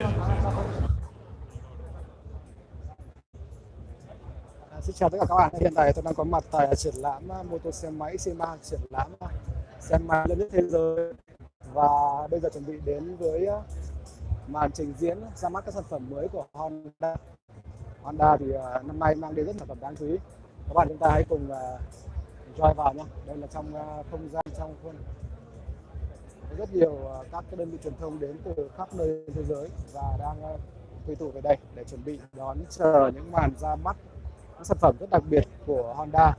À, xin chào tất cả các bạn. Hiện tại tôi đang có mặt tại triển lãm à, mô tô xe máy SEMA, triển lãm à, xe máy lớn nhất thế giới. Và bây giờ chuẩn bị đến với màn trình diễn ra mắt các sản phẩm mới của Honda. Honda thì năm nay mang đến rất sản phẩm đáng chú ý. Các bạn chúng ta hãy cùng à, vào nhé. Đây là trong không gian trong khuôn rất nhiều à, các cái đơn vị truyền thông đến từ khắp nơi thế giới và đang à, quy tụ về đây để chuẩn bị đón chờ những màn ra mắt những sản phẩm rất đặc biệt của Honda.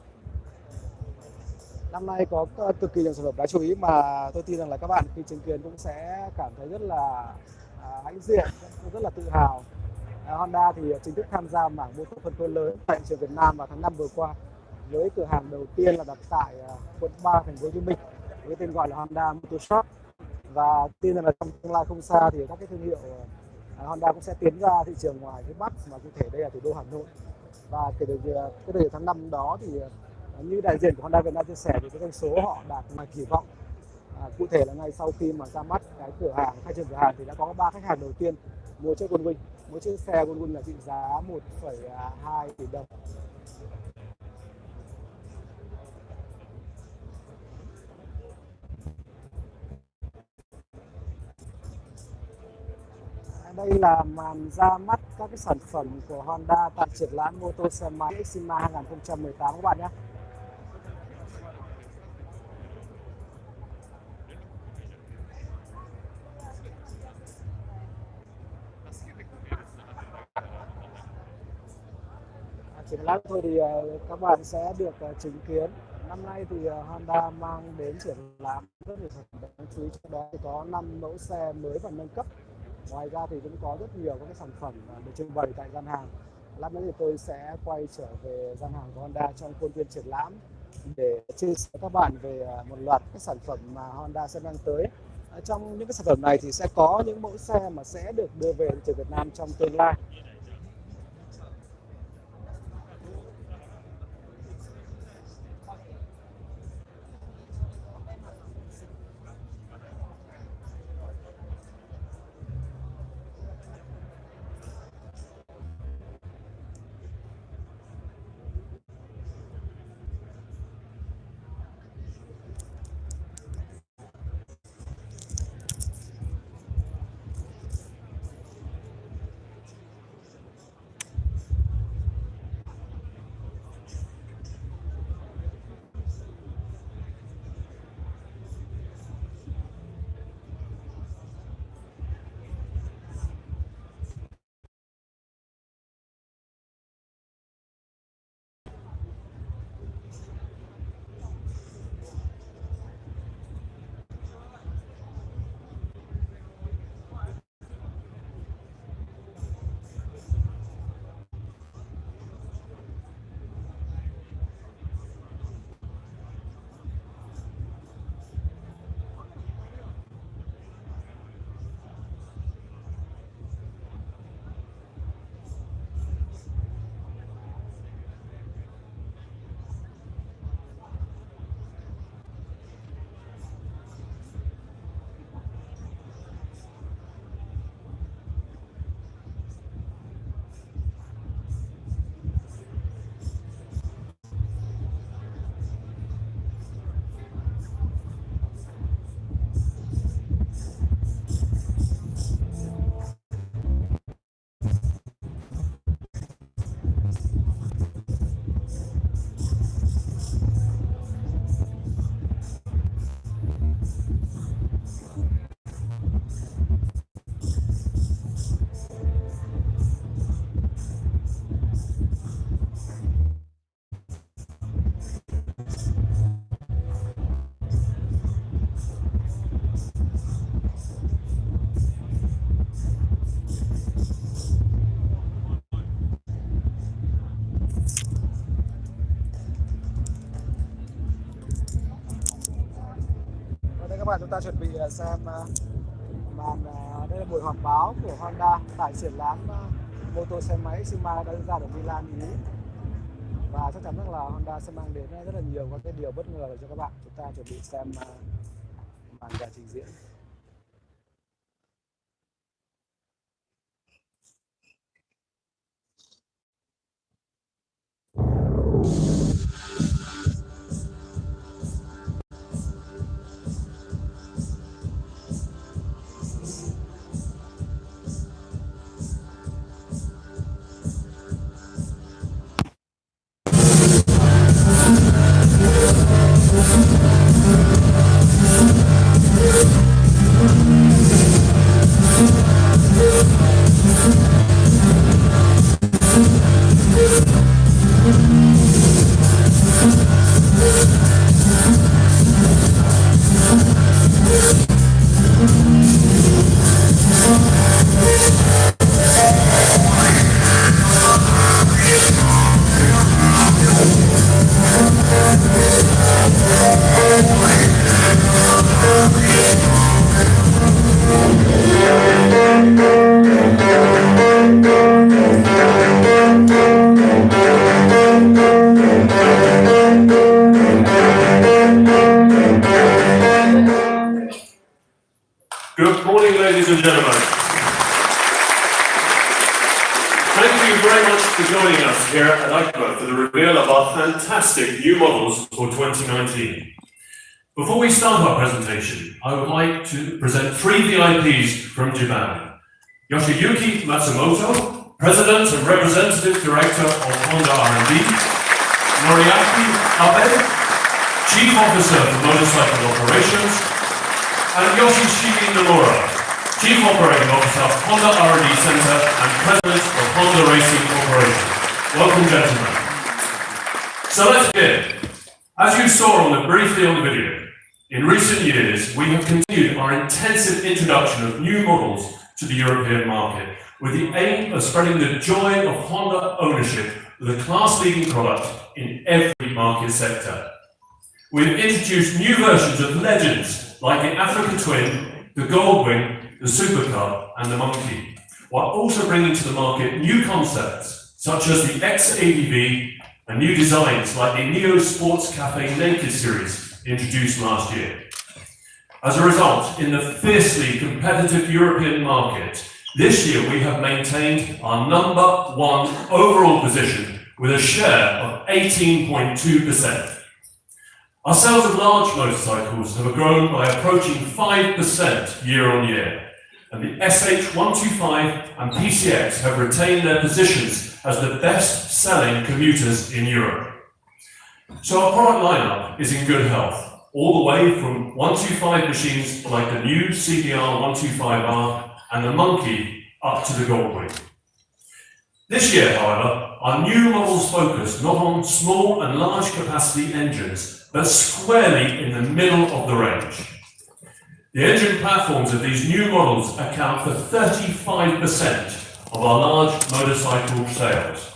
Năm nay có à, cực kỳ nhiều sản phẩm đáng chú ý mà tôi tin rằng là các bạn khi chứng kiến cũng sẽ cảm thấy rất là hãnh diện, rất là tự hào. Honda thì chính thức tham gia mảng mô phân phối lớn tại thị trường Việt Nam vào tháng 5 vừa qua với cửa hàng đầu tiên là đặt tại quận 3 thành phố Hồ Chí Minh với tên gọi là Honda Motor Shop và tin rằng là trong tương lai không xa thì các cái thương hiệu à, Honda cũng sẽ tiến ra thị trường ngoài phía Bắc mà cụ thể đây là thủ đô Hà Nội. Và kể từ à, cái thời tháng 5 đó thì à, như đại diện của Honda Việt Nam chia sẻ thì cái doanh số họ đạt ngoài kỳ vọng. À, cụ thể là ngay sau khi mà ra mắt cái cửa hàng khai trương cửa hàng thì đã có ba khách hàng đầu tiên mua chiếc Goldwing mỗi chiếc xe Goldwing là trị giá 1,2 tỷ đồng. Đây là màn ra mắt các cái sản phẩm của Honda tại triển lãm mô tô xe máy Exima 2018 các bạn nhé. Triển lãm thôi thì ờ, các bạn sẽ được ờ, chứng kiến năm nay thì ờ, Honda mang đến triển lãm rất nhiều sản phẩm đáng chú ý, trong đó thì có 5 mẫu xe mới và nâng cấp ngoài ra thì cũng có rất nhiều các cái sản phẩm à, được trưng bày tại gian hàng. Lát nữa thì tôi sẽ quay trở về gian hàng của Honda trong khuôn viên triển lãm để chia sẻ các bạn về à, một loạt các sản phẩm mà Honda sẽ mang tới. Trong những cái sản phẩm này thì sẽ có những mẫu xe mà sẽ được đưa về thị trường Việt Nam trong tương lai. Chúng ta chuẩn bị à, xem à, màn à, đây là buổi họp báo của Honda tại triển lãm mô tô xe máy Exima đã diễn ra ở Milan, Ý. Và chắc chắn rằng là Honda sẽ mang đến rất là nhiều các cái điều bất ngờ cho các bạn chúng ta chuẩn bị xem màn màn trình diễn. Yoshiyuki Matsumoto, President and Representative Director of Honda R&D, Noriaki Abe, Chief Officer for Motorcycle Operations, and Yoshishige Nomura, Chief Operating Officer, of Honda R&D Center and President of Honda Racing Corporation. Welcome, gentlemen. So let's begin. As you saw on the, briefly on the video, in recent years, we have continued our intensive introduction of new models to the European market with the aim of spreading the joy of Honda ownership with a class-leading product in every market sector. We've introduced new versions of legends like the Africa Twin, the Goldwing, the Super Cub, and the Monkey, while also bringing to the market new concepts such as the X-ADV and new designs like the Neo Sports Cafe Naked series introduced last year. As a result, in the fiercely competitive European market, this year we have maintained our number one overall position with a share of 18.2%. Our sales of large motorcycles have grown by approaching 5% year on year, and the SH125 and PCX have retained their positions as the best-selling commuters in Europe. So our product lineup is in good health, all the way from 125 machines like the new CBR 125R and the Monkey up to the Goldwing. This year, however, our new models focus not on small and large capacity engines, but squarely in the middle of the range. The engine platforms of these new models account for 35% of our large motorcycle sales.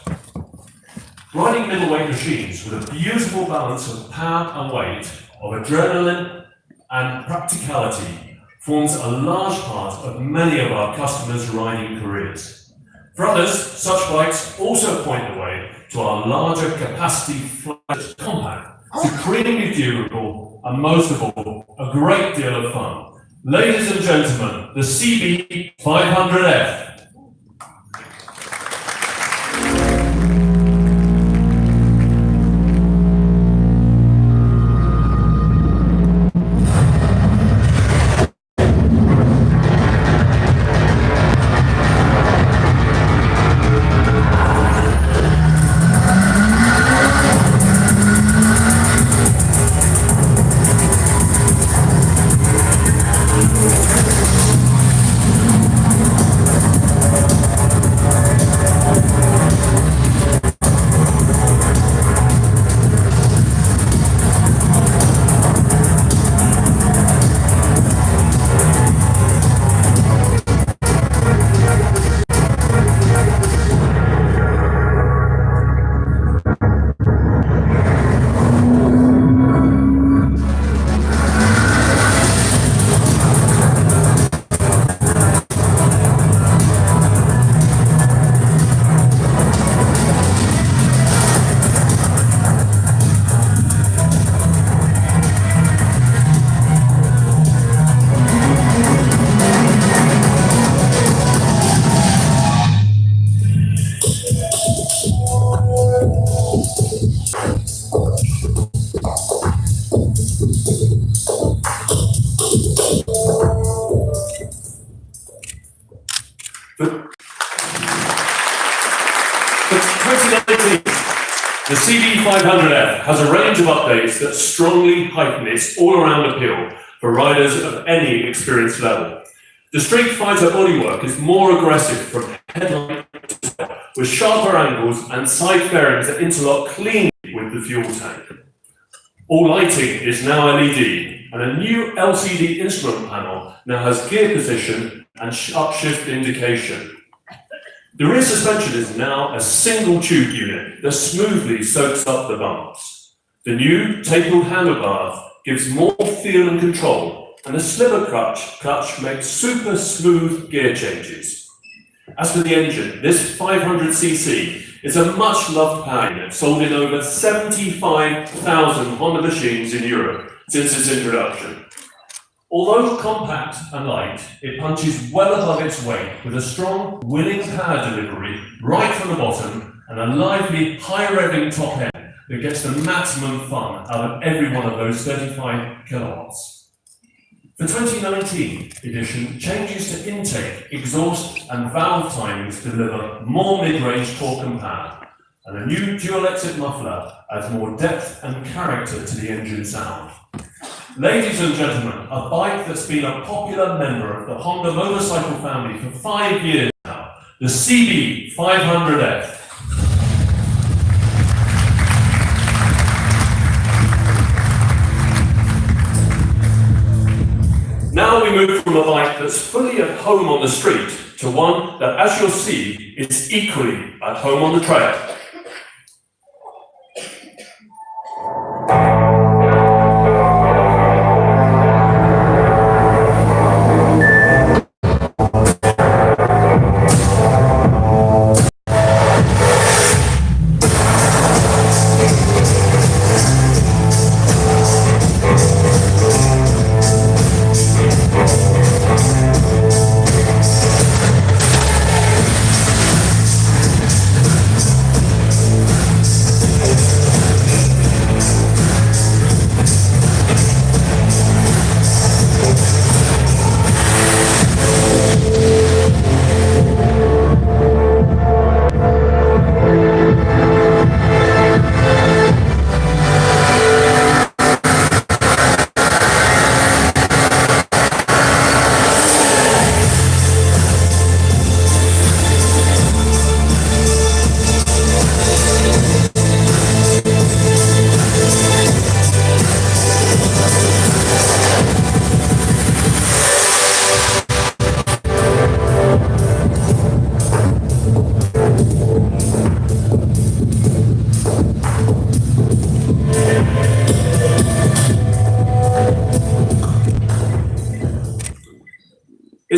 Riding middleweight machines with a beautiful balance of power and weight, of adrenaline and practicality forms a large part of many of our customers' riding careers. For others, such bikes also point the way to our larger capacity flat compact, supremely durable, and most of all, a great deal of fun. Ladies and gentlemen, the CB500F. has a range of updates that strongly heighten its all-around appeal for riders of any experience level. The Street Fighter bodywork is more aggressive from headlight with sharper angles and side fairings that interlock cleanly with the fuel tank. All lighting is now LED, and a new LCD instrument panel now has gear position and upshift indication. The rear suspension is now a single tube unit that smoothly soaks up the bumps. The new tapered handlebar gives more feel and control, and the slipper clutch, clutch makes super smooth gear changes. As for the engine, this 500cc is a much loved power sold in over 75,000 Honda machines in Europe since its introduction. Although compact and light, it punches well above its weight with a strong, willing power delivery right from the bottom and a lively, high-revving top end that gets the maximum fun out of every one of those 35 kilowatts. The 2019 edition changes to intake, exhaust and valve timings to deliver more mid-range torque and power, and a new dual exit muffler adds more depth and character to the engine sound. Ladies and gentlemen, a bike that's been a popular member of the Honda motorcycle family for five years now, the CB 500F. Now we move from a bike that's fully at home on the street to one that, as you'll see, is equally at home on the trail.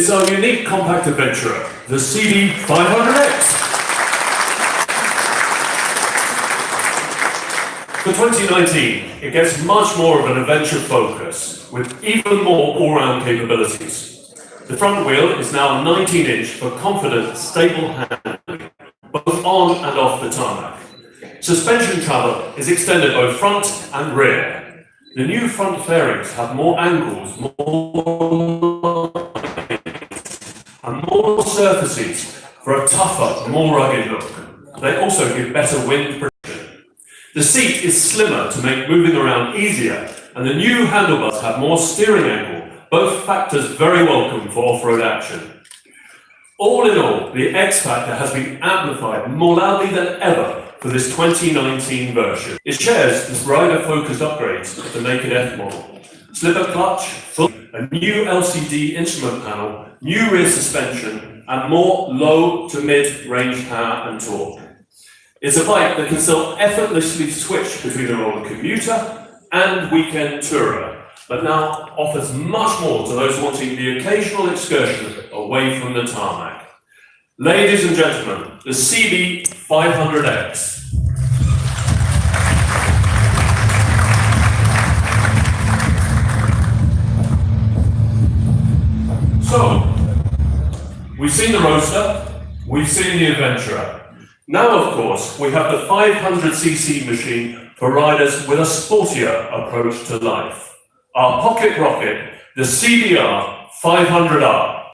It's our unique compact adventurer, the CB500X. For 2019, it gets much more of an adventure focus, with even more all-round capabilities. The front wheel is now 19-inch for confident, stable handling, both on and off the tarmac. Suspension travel is extended both front and rear. The new front fairings have more angles, more more surfaces for a tougher, more rugged look. They also give better wind protection. The seat is slimmer to make moving around easier, and the new handlebars have more steering angle, both factors very welcome for off-road action. All in all, the X Factor has been amplified more loudly than ever for this 2019 version. It shares this rider-focused upgrades of the Naked F model. Slipper clutch, a new LCD instrument panel, new rear suspension, and more low to mid-range power and torque. It's a bike that can still effortlessly switch between the role of commuter and weekend tourer, but now offers much more to those wanting the occasional excursion away from the tarmac. Ladies and gentlemen, the CB500X. So, we've seen the Roadster, we've seen the Adventurer. Now, of course, we have the 500cc machine for riders with a sportier approach to life. Our pocket rocket, the CBR 500R.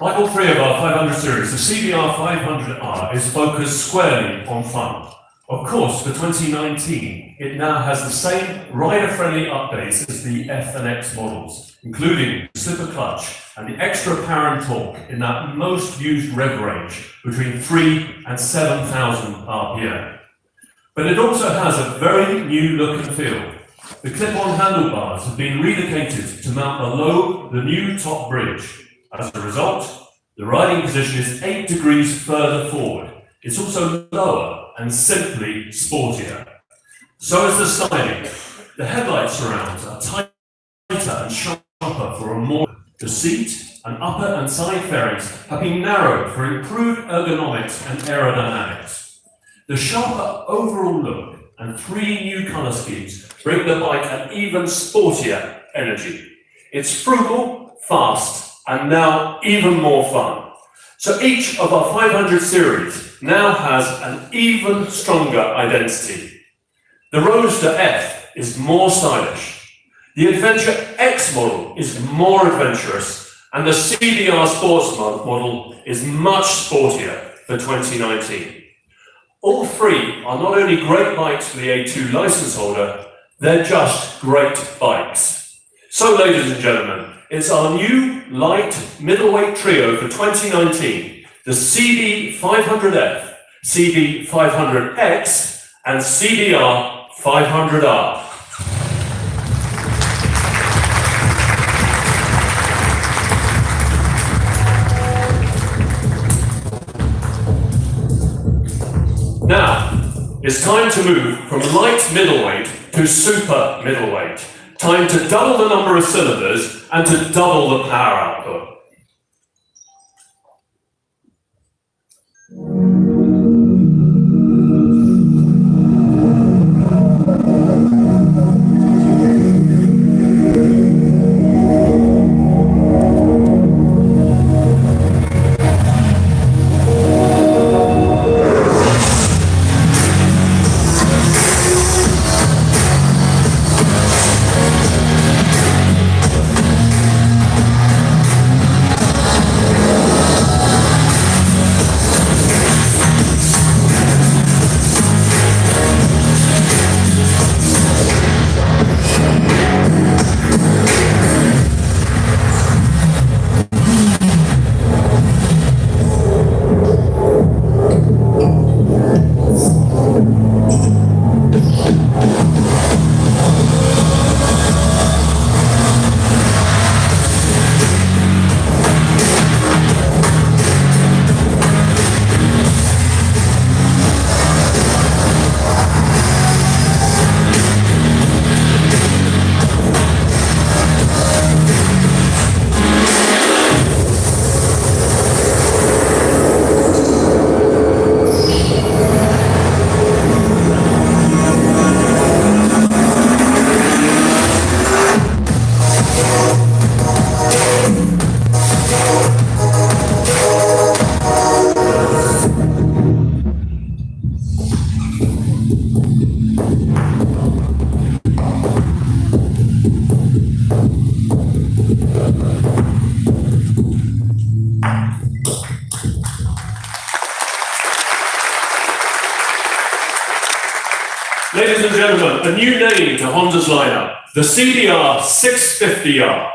Like all three of our 500 series, the CBR 500R is focused squarely on fun. Of course, for 2019, it now has the same rider-friendly updates as the F and X models, including the slipper clutch and the extra power and torque in that most used rev range between 3 and 7,000 RPM. But it also has a very new look and feel. The clip-on handlebars have been relocated to mount below the new top bridge, as a result, the riding position is 8 degrees further forward. It's also lower and simply sportier. So is the styling. The headlight surrounds are tighter and sharper for a more... The seat and upper and side fairings have been narrowed for improved ergonomics and aerodynamics. The sharper overall look and three new colour schemes bring the bike an even sportier energy. It's frugal, fast, and now even more fun. So each of our 500 series now has an even stronger identity. The Roadster F is more stylish. The Adventure X model is more adventurous, and the CBR Sports model is much sportier for 2019. All three are not only great bikes for the A2 license holder, they're just great bikes. So ladies and gentlemen, it's our new light middleweight trio for 2019, the CB500F, CB500X, and CBR 500R. Now, it's time to move from light middleweight to super middleweight. Time to double the number of cylinders and to double the power output. Ladies and gentlemen, a new name to Honda's lineup, the CBR 650R.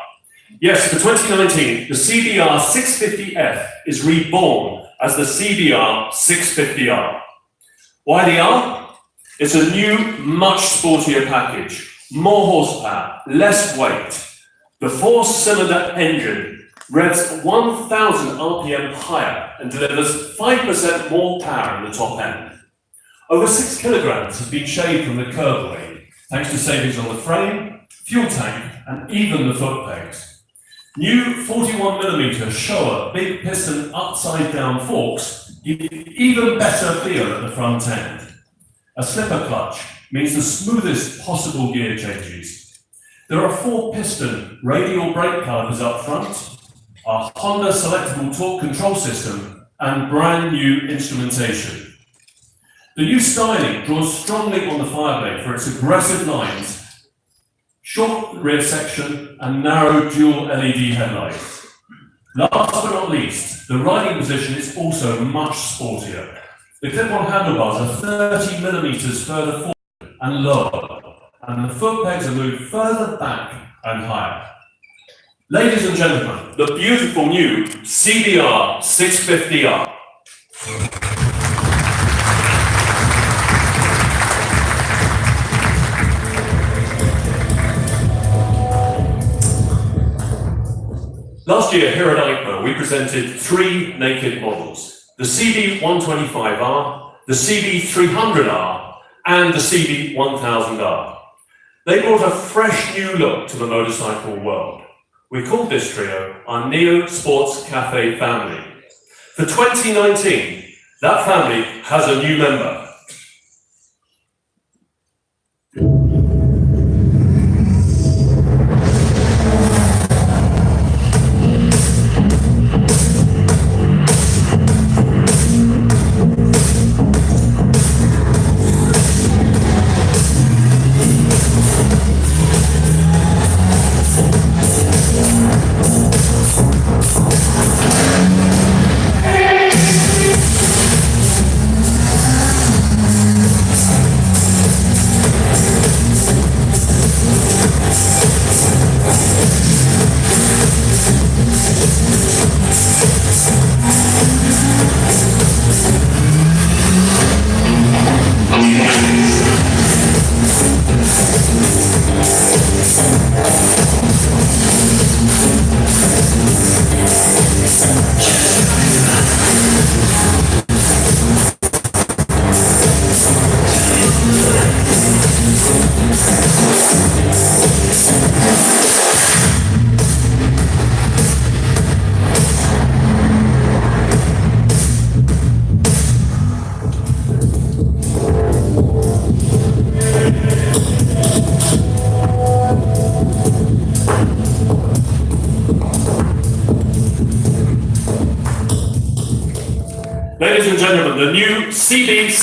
Yes, for 2019, the CBR 650F is reborn as the CBR 650R. Why the R? It's a new, much sportier package, more horsepower, less weight. The four-cylinder engine revs 1,000 RPM higher and delivers 5% more power in the top end. Over six kilograms has been shaved from the curb weight, thanks to savings on the frame, fuel tank, and even the foot pegs. New 41 millimeter Showa big piston upside down forks give even better feel at the front end. A slipper clutch means the smoothest possible gear changes. There are four piston radial brake calipers up front, a Honda selectable torque control system, and brand new instrumentation. The new styling draws strongly on the Fireblade for its aggressive lines short rear section and narrow dual LED headlights. Last but not least, the riding position is also much sportier. The clip-on handlebars are 30 millimeters further forward and lower, and the foot pegs are moved further back and higher. Ladies and gentlemen, the beautiful new CBR 650R. Last year here at EICMA, we presented three naked models. The CB125R, the CB300R, and the CB1000R. They brought a fresh new look to the motorcycle world. We called this trio our Neo Sports Cafe family. For 2019, that family has a new member.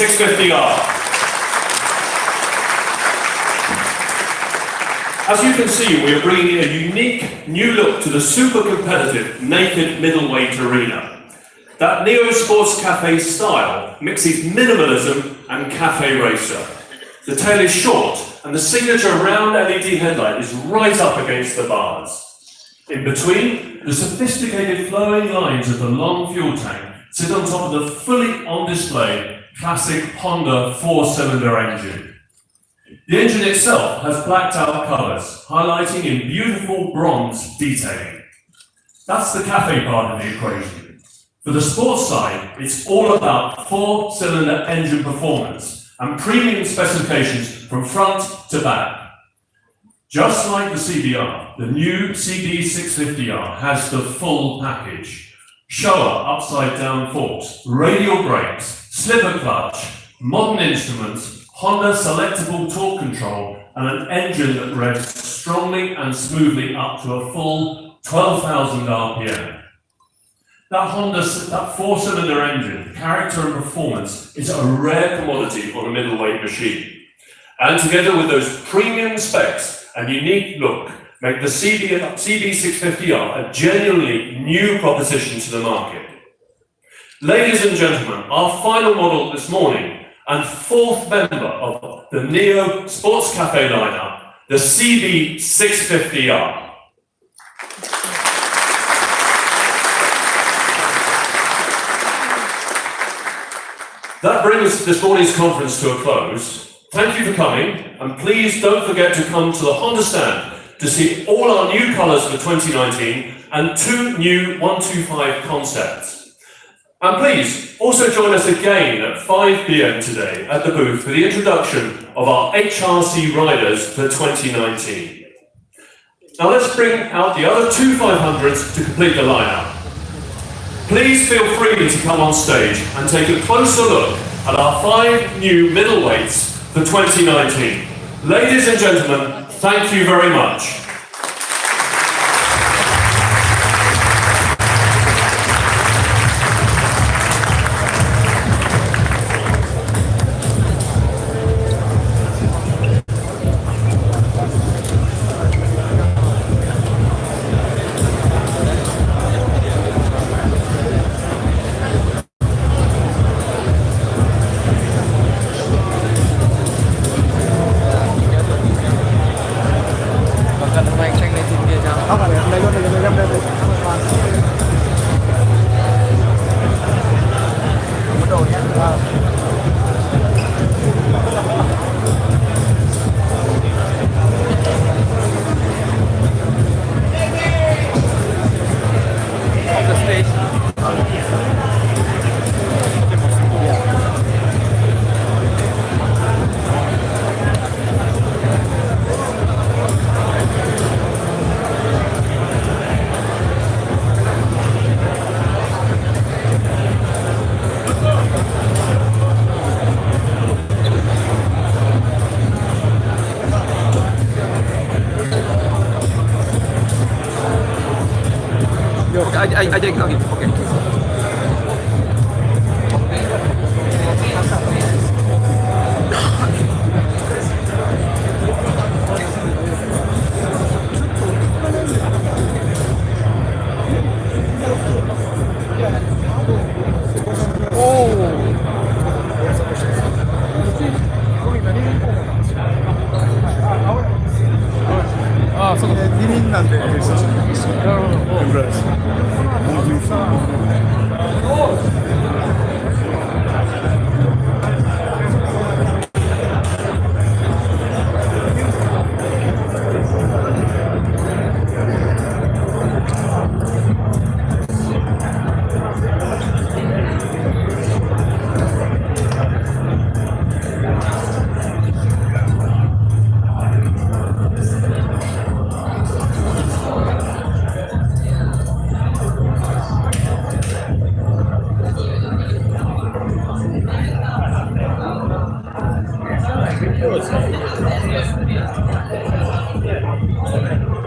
CB650R. As you can see, we are bringing a unique new look to the super competitive naked middleweight arena. That Neo Sports Cafe style mixes minimalism and cafe racer. The tail is short and the signature round LED headlight is right up against the bars. In between, the sophisticated flowing lines of the long fuel tank sit on top of the fully on display classic Honda four-cylinder engine. The engine itself has blacked out colours, highlighting in beautiful bronze detailing. That's the cafe part of the equation. For the sports side, it's all about four-cylinder engine performance and premium specifications from front to back. Just like the CBR, the new CB650R has the full package Showa upside down forks, radial brakes, slipper clutch, modern instruments, Honda selectable torque control, and an engine that revs strongly and smoothly up to a full 12,000 RPM. That Honda, that four-cylinder engine, character and performance is a rare commodity on a middleweight machine. And together with those premium specs and unique look, make the CB, CB650R a genuinely new proposition to the market. Ladies and gentlemen, our final model this morning and fourth member of the Neo Sports Cafe lineup, the CB650R. That brings this morning's conference to a close. Thank you for coming, and please don't forget to come to the Honda stand to see all our new colours for 2019 and two new 125 concepts. And please, also join us again at 5pm today at the booth for the introduction of our HRC riders for 2019. Now let's bring out the other two 500s to complete the lineup. Please feel free to come on stage and take a closer look at our five new middleweights for 2019. Ladies and gentlemen, Thank you very much. Amen.